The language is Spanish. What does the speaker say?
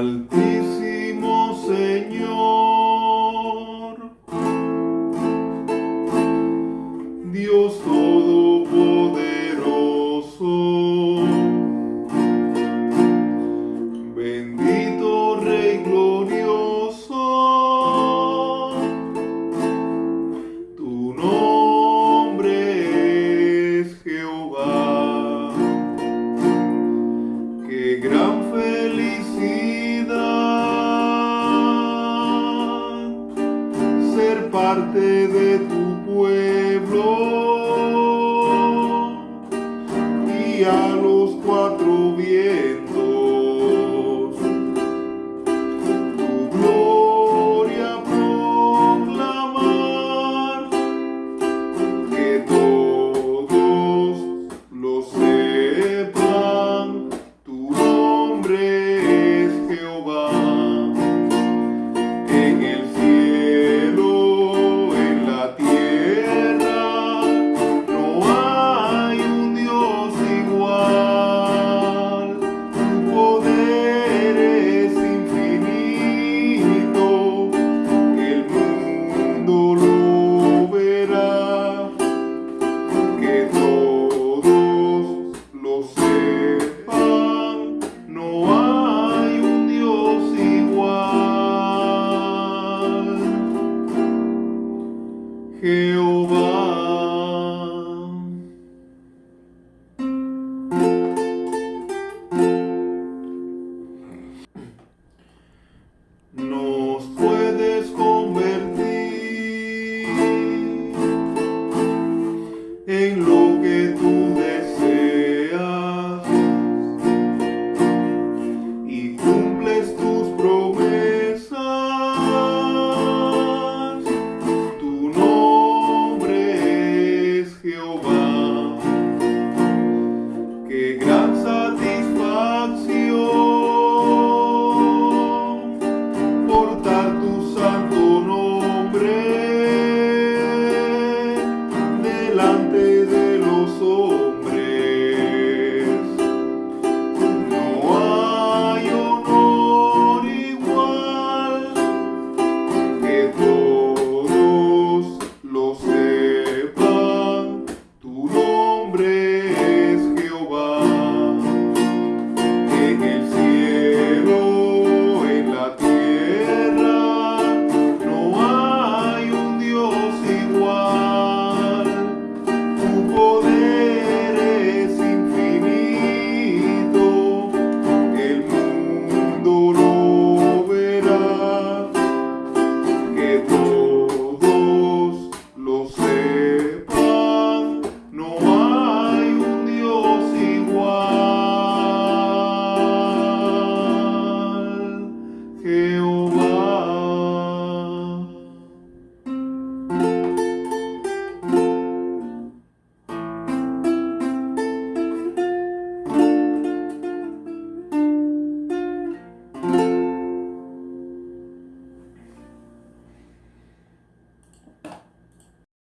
Altísimo Señor, Dios todo. Rey glorioso. Tu nombre es Jehová. Qué gran felicidad ser parte de tu pueblo. Y